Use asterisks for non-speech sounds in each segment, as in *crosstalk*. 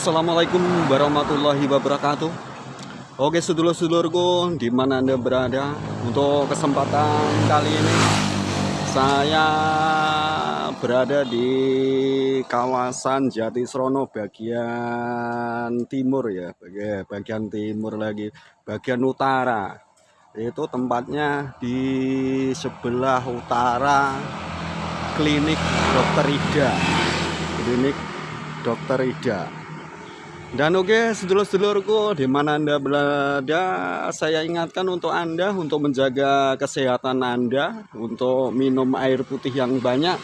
Assalamualaikum warahmatullahi wabarakatuh. Oke sedulur-sedulurku di mana anda berada Untuk kesempatan kali ini Saya berada di kawasan Jatisrono bagian timur ya bagian timur lagi Bagian utara. Itu tempatnya di sebelah utara Klinik Dokter Ida. Klinik Dokter Ida dan oke sedulur-sedulurku di mana Anda berada saya ingatkan untuk Anda untuk menjaga kesehatan Anda untuk minum air putih yang banyak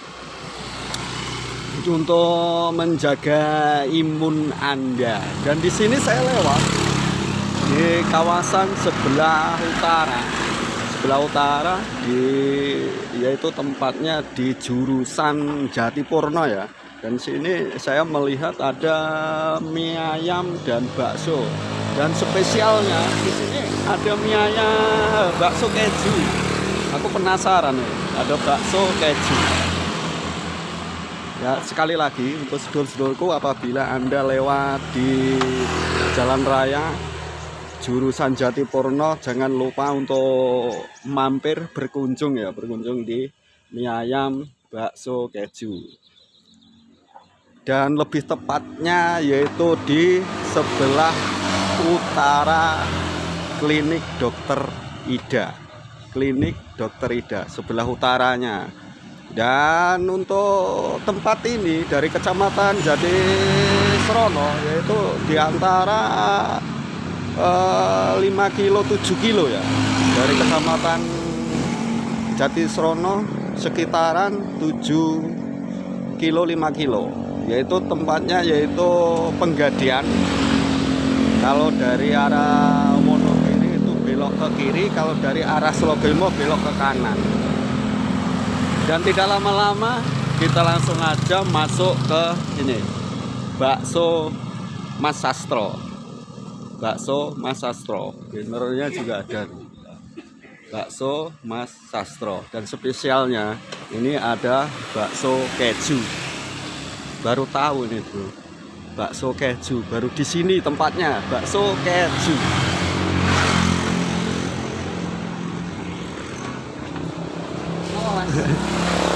untuk menjaga imun Anda. Dan di sini saya lewat di kawasan sebelah utara. Sebelah utara di yaitu tempatnya di jurusan Jatipurno ya dan sini saya melihat ada mie ayam dan bakso. Dan spesialnya di sini ada mie ayam bakso keju. Aku penasaran nih ada bakso keju. Ya sekali lagi untuk sedulur-sedulurku apabila anda lewat di jalan raya jurusan Jatipurno jangan lupa untuk mampir berkunjung ya berkunjung di mie ayam bakso keju dan lebih tepatnya yaitu di sebelah utara klinik dokter Ida. Klinik dokter Ida sebelah utaranya. Dan untuk tempat ini dari kecamatan Jadi Serono yaitu di antara eh, 5 kilo 7 kilo ya. Dari kecamatan Jati Serono sekitaran 7 kilo 5 kilo yaitu tempatnya yaitu penggadian. Kalau dari arah Wonogiri itu belok ke kiri kalau dari arah Slogilmo belok ke kanan. Dan tidak lama-lama kita langsung aja masuk ke ini bakso Mas Sastro. Bakso Mas Sastro. Generalnya juga ada. Bakso Mas Sastro. Dan spesialnya ini ada bakso keju baru tahu nih bro bakso keju baru di sini tempatnya. Bakso keju.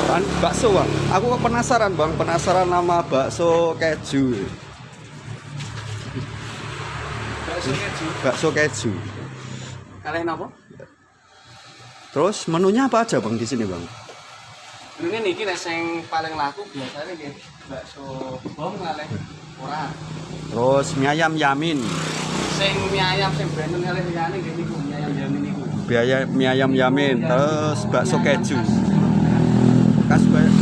Kan bakso bang. Aku penasaran bang. Penasaran nama bakso keju. Bakso keju. Bakso keju. Kalian apa? Terus menunya apa aja bang di sini bang ini niki nek sing paling laku biasanya nggih bakso bom kalih ora. terus mie ayam yamin. Sing mie ayam sing brandon kalih liyane nggih niku mie ayam yamin niku. biaya mie ayam yamin terus bakso keju. Khas Ba-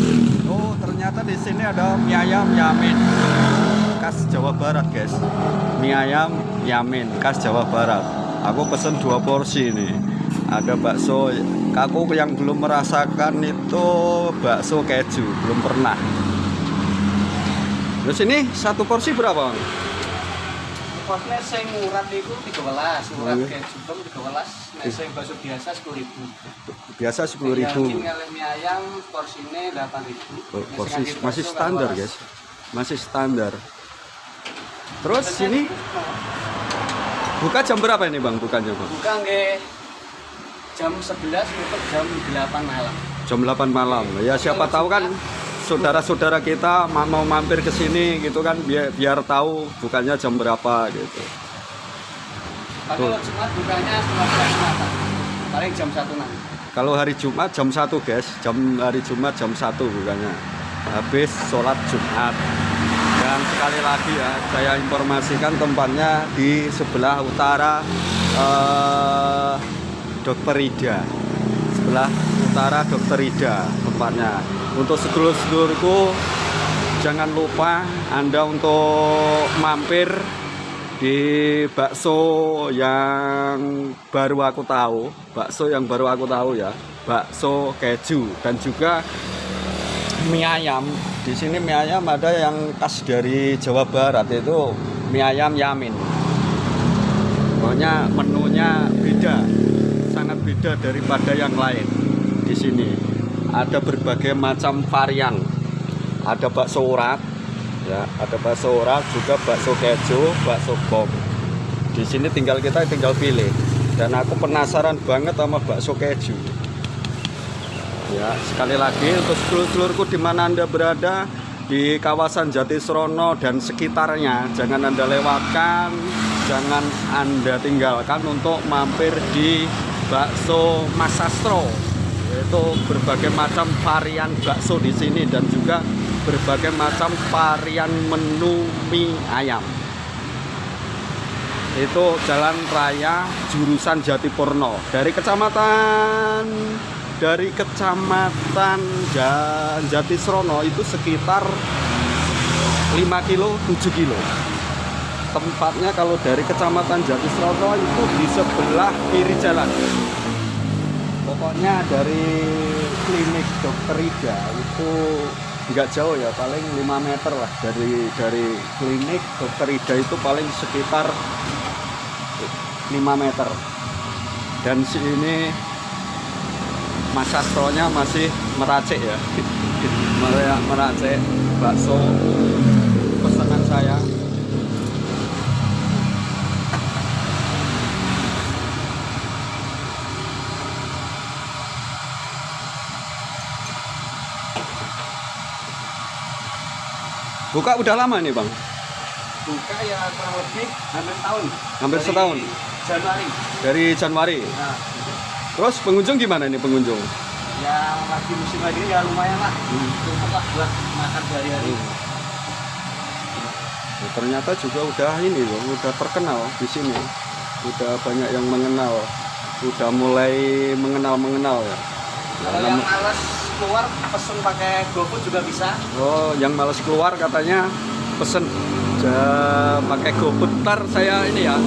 oh ternyata di sini ada mie ayam yamin. Khas Jawa Barat guys. Mie ayam yamin khas Jawa Barat. Aku pesen dua porsi ini. Ada bakso aku yang belum merasakan itu bakso keju belum pernah terus ini satu porsi berapa Bang? Kosnya sing murah niku 13, murah Oh, iya. keju bom 13, nek sing bakso biasa 10.000. biasa sepuluh ribu Yamin kalih mie ayam porsine 8.000. Nek porsi sing ngangge masih standar 12. guys masih standar terus ini buka jam berapa ini bang bukanya bang buka nggih jam 11 tutup jam 8 malam. jam 8 malam ya siapa tahu kan saudara-saudara kita ma- mau mampir ke sini gitu kan biar biar tahu bukannya jam berapa gitu Kalau Jumat bukanya 12 malam. Paling jam 1 nanti. kalau hari Jumat jam 1 guys jam hari Jumat jam 1 bukannya habis sholat Jumat dan sekali lagi ya saya informasikan tempatnya di sebelah utara eh, Dokter Ida. Sebelah utara Dokter Ida tempatnya. Untuk sedulur-sedulurku jangan lupa Anda untuk mampir di bakso yang baru aku tahu. Bakso yang baru aku tahu ya. Bakso keju. Dan juga mie ayam. Di sini mie ayam ada yang khas dari Jawa Barat itu mie ayam yamin. Pokoknya menunya beda sangat beda daripada yang lain di sini. Ada berbagai macam varian. Ada bakso urat ya ada bakso ora juga bakso keju bakso bom di sini tinggal kita tinggal pilih. Dan aku penasaran banget sama bakso keju. Ya sekali lagi untuk seluruh-seluruhku di mana anda berada? Di kawasan Jatisrono dan sekitarnya. Jangan anda lewatkan jangan anda tinggalkan untuk mampir di bakso Mas Sastro yaitu berbagai macam varian bakso di sini dan juga berbagai macam varian menu mie ayam. Itu jalan raya jurusan Jatipurno dari kecamatan dari kecamatan Ja- Jatisrono itu sekitar 5 kilo 7 kilo tempatnya kalau dari kecamatan Jatisrono itu di sebelah kiri jalan. Pokoknya dari klinik dokter Ida itu nggak jauh ya paling 5 meter lah dari dari klinik dokter Ida itu paling sekitar 5 meter. Dan sini Mas Sastronya masih meracik ya. Mer- *laughs* meracik bakso pesanan saya buka udah lama nih bang? Buka ya kurang lebih hampir tahun Hampir Dari setahun? Januari. Dari Januari? Nah terus pengunjung gimana nih pengunjung? Ya lagi musim lagi ya lumayan lah. Cukup lah buat makan sehari-hari. Ya, ternyata juga udah ini loh, udah terkenal di sini. Udah banyak yang mengenal, udah mulai mengenal mengenal ya. kalau yang males keluar pesen pakai GoFood juga bisa Oh, yang males keluar katanya pesen ja, pakai GoFood. Ntar saya ini ya,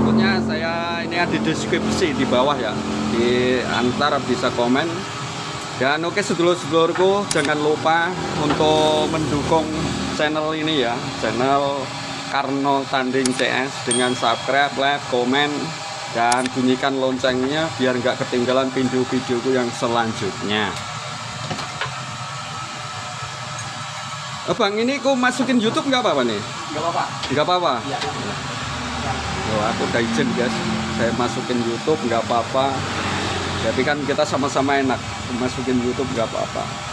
pokoknya saya ini ada di deskripsi di bawah ya. Di antar bisa komen. Dan oke sedulur-sedulurku jangan lupa untuk mendukung channel ini ya, channel Karno Tanding CS dengan subscribe, like, komen, dan bunyikan loncengnya biar nggak ketinggalan video-videoku yang selanjutnya. Oh, bang, ini kok masukin YouTube nggak apa-apa nih? nggak apa-apa Nggak apa-apa. ya Oh, aku udah izin guys. Saya masukin YouTube nggak apa-apa. Jadi kan kita sama-sama enak. Masukin YouTube nggak apa-apa.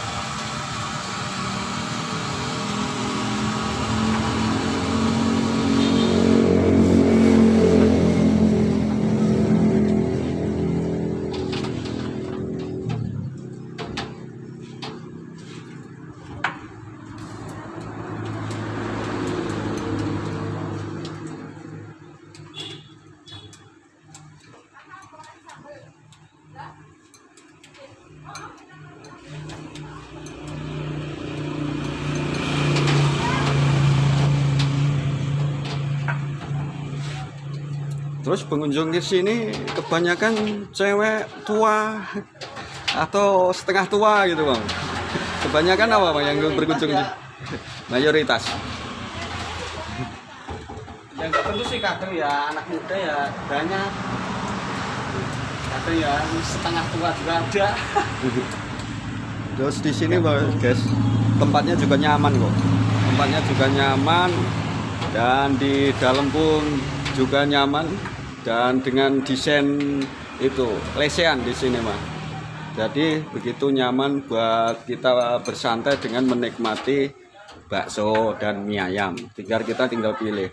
Terus pengunjung di sini kebanyakan cewek tua atau setengah tua gitu bang. Kebanyakan apa bang yang berkunjung di mayoritas? yang tentu sih kadang ya anak muda ya banyak kadang ya setengah tua juga ada *laughs* Terus di sini Bang, guys, tempatnya juga nyaman kok. Tempatnya juga nyaman dan di dalam pun juga nyaman dan dengan desain itu lesehan di sini mah. Jadi begitu nyaman buat kita bersantai dengan menikmati bakso dan mie ayam. Tinggal kita tinggal pilih.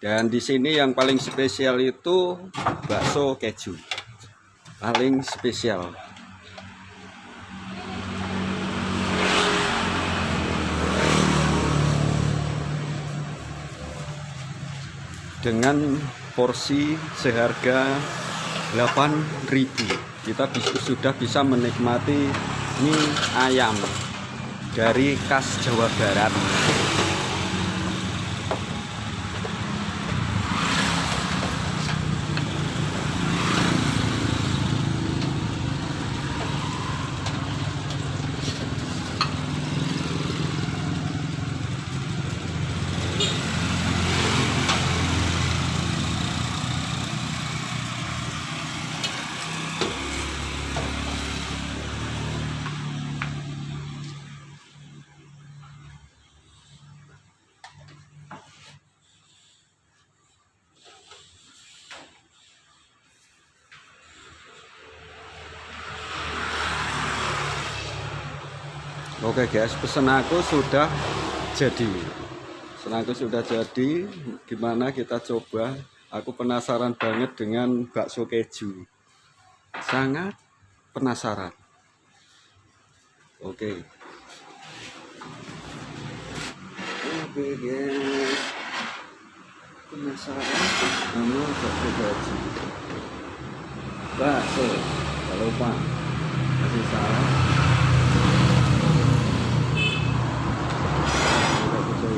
Dan di sini yang paling spesial itu bakso keju. Paling spesial. Dengan porsi seharga 8.000 kita bis- sudah bisa menikmati mie ayam dari khas Jawa Barat Oke guys, pesan aku sudah jadi. Pesan aku sudah jadi. Gimana kita coba? Aku penasaran banget dengan bakso keju. Sangat penasaran. Oke. Oke guys. Penasaran sama bakso keju. Bakso. Jangan lupa kasih salam. Yang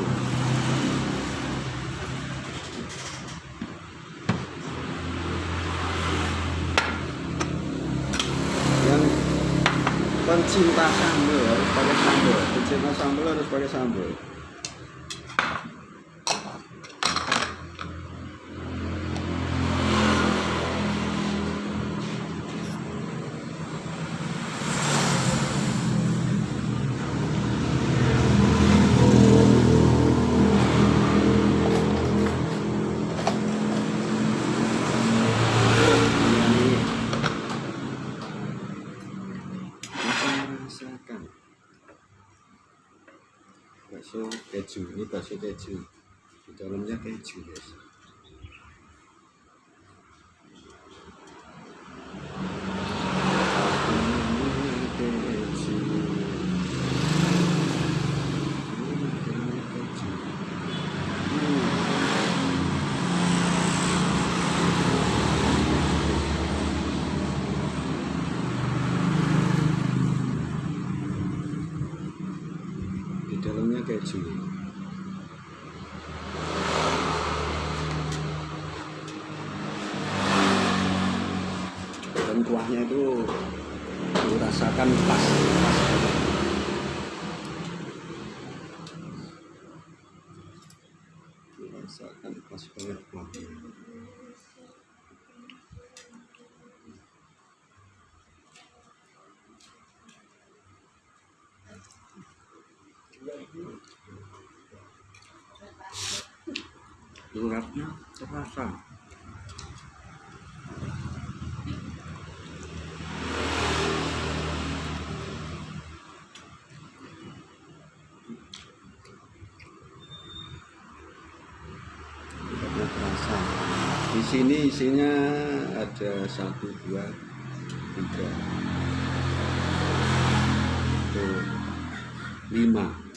pencinta sambal harus pakai sambal pencinta sambal harus pakai sambal ini bakso keju. Di dalamnya keju guys. Dalamnya keju dan kuahnya itu dirasakan pas pas banget. dirasakan pas banget kuahnya uratnya terasa. Terasa. Di sini isinya ada satu dua tiga tuh lima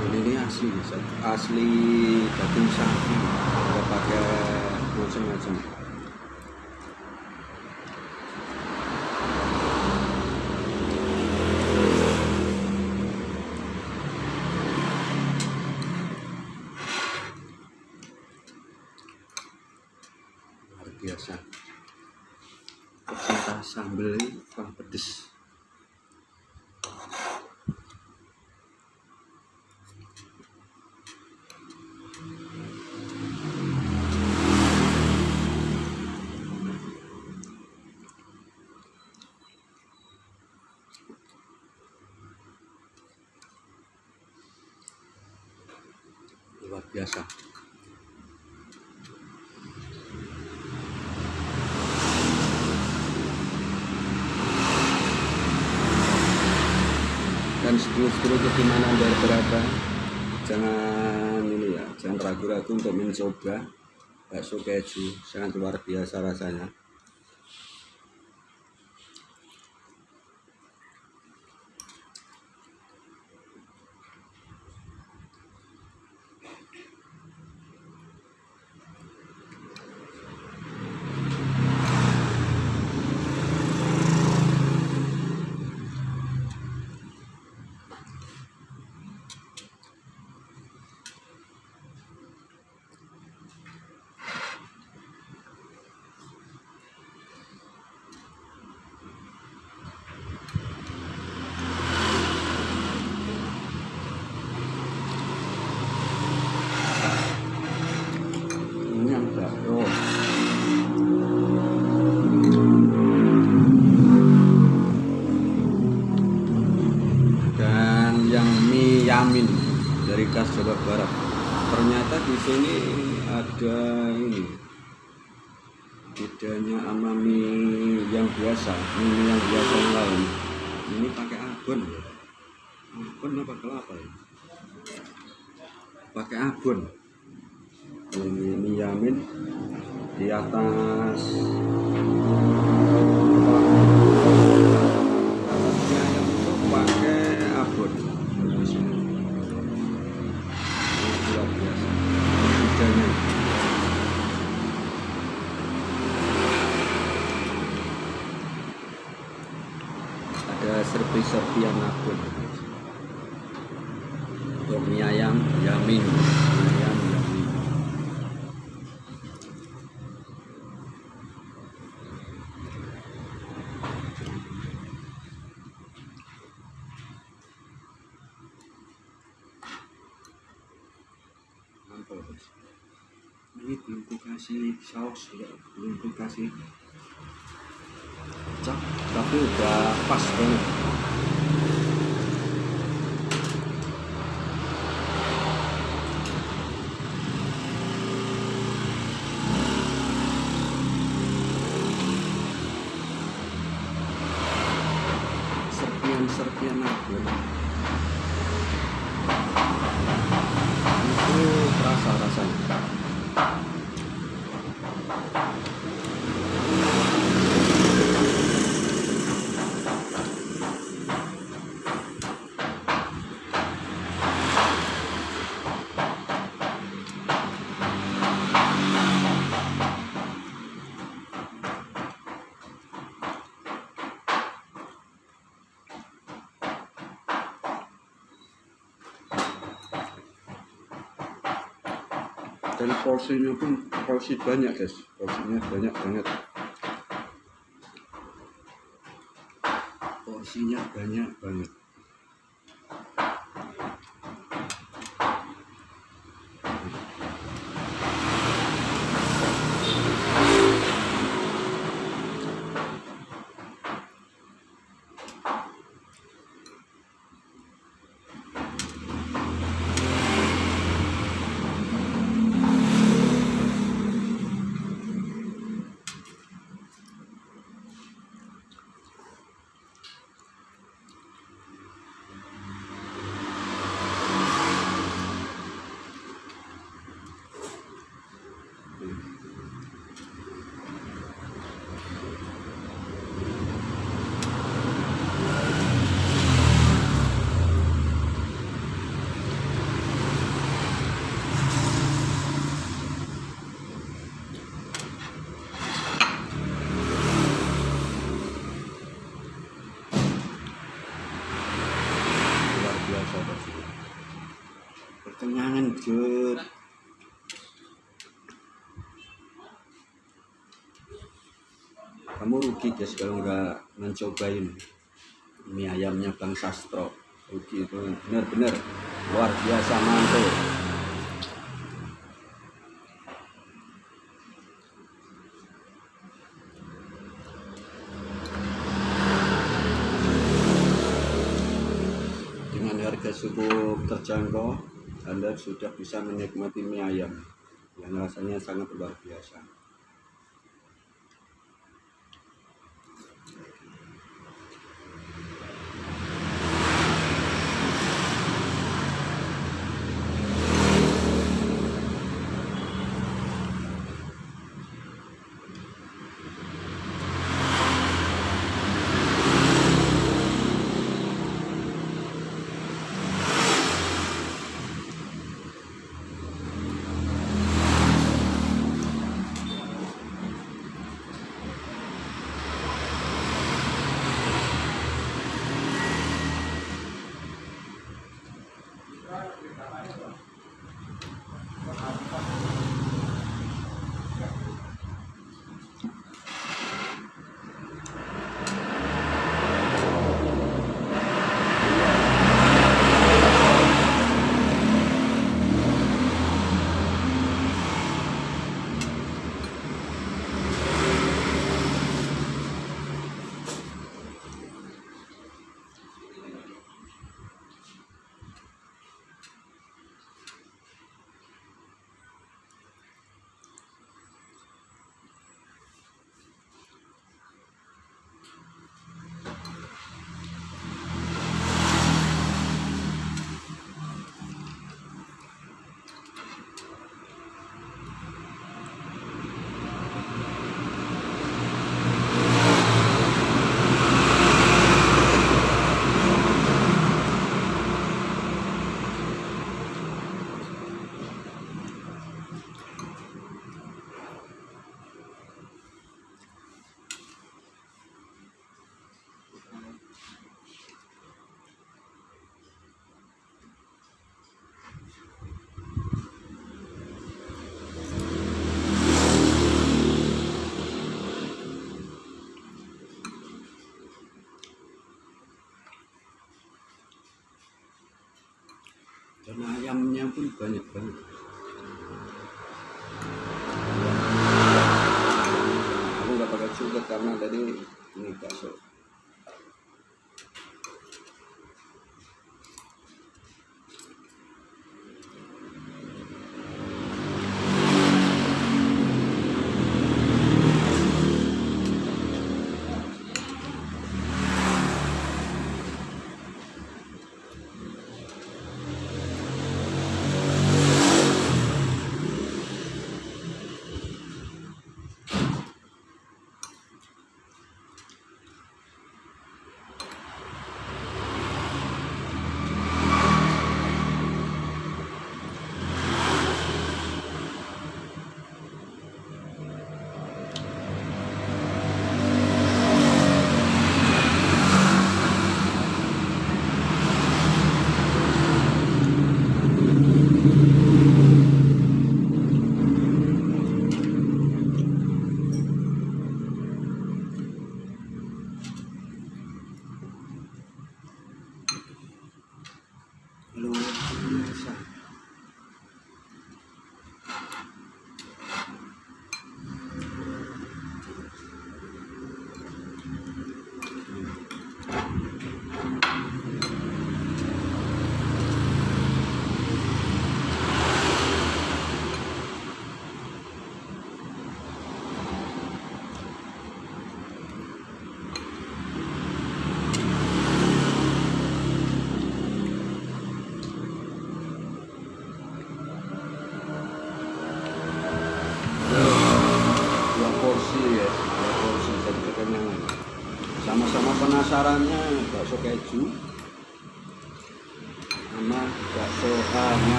Dan ini asli asli daging sapi nggak pakai macam-macam. Luar biasa. Pecinta sambal ini kurang pedes luar biasa. Dan sedulur-sedulur di mana anda berada jangan ini ya jangan ragu-ragu untuk mencoba bakso keju. Sangat luar biasa rasanya Ternyata di sini ada ini bedanya sama mie yang biasa, mie yang biasa yang lain. Ini pakai abon ya. Abon apa kelapa ya? Pakai abon. Ini mie Yamin di atas atasnya yang itu pakai abon. Di sini. Ini luar biasa. Bedanya. ada serpi-serpian abon untuk mie ayam yamin mie ayam yamin Mantap, Bos. Belum dikasih saus ya. Belum dikasih kecap tapi udah pas banget serpian-serpian abon itu terasa rasanya dan porsinya pun porsi banyak guys. Porsinya banyak banget. Porsinya banyak banget luar biasa pasti perkenyangan jut kamu rugi guys kalau nggak mencobain mie ayamnya Bang Sastro. Rugi itu. Bener-bener luar biasa mantul. Dengan harga cukup terjangkau Anda sudah bisa menikmati mie ayam yang rasanya sangat luar biasa dan ayamnya pun banyak banget. Aku nggak pakai sugar karena tadi ini bakso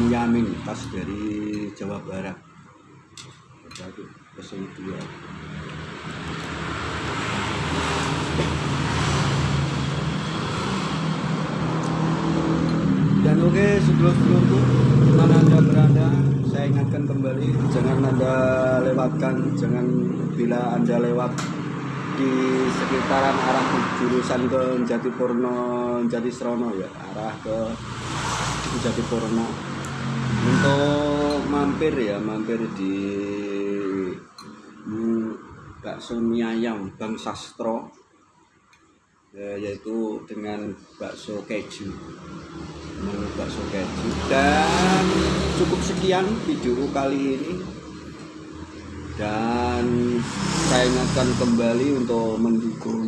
ayam yamin khas dari Jawa Barat. Jadi pesen dua. Dan oke sebelum-sebelumku mana anda berada saya ingatkan kembali jangan anda lewatkan jangan bila anda lewat di sekitaran arah jurusan ke Jatipurno Jatisrono ya arah ke Jatipurno untuk mampir ya mampir di bakso mie ayam Bang Sastro. Ya, yaitu dengan bakso keju. Menu bakso keju. Dan cukup sekian video kali ini. Dan saya ingatkan kembali untuk mendukung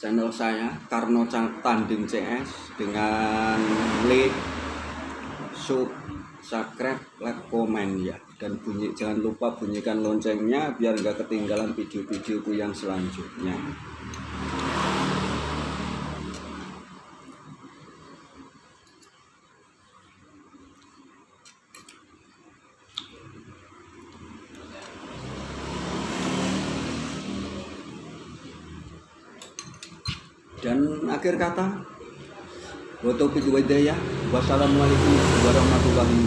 channel saya Karno Tanding CS dengan like subscribe like komen ya. Dan bunyi jangan lupa bunyikan loncengnya biar nggak ketinggalan video-videoku yang selanjutnya dan Wassalamualaikum warahmatullahi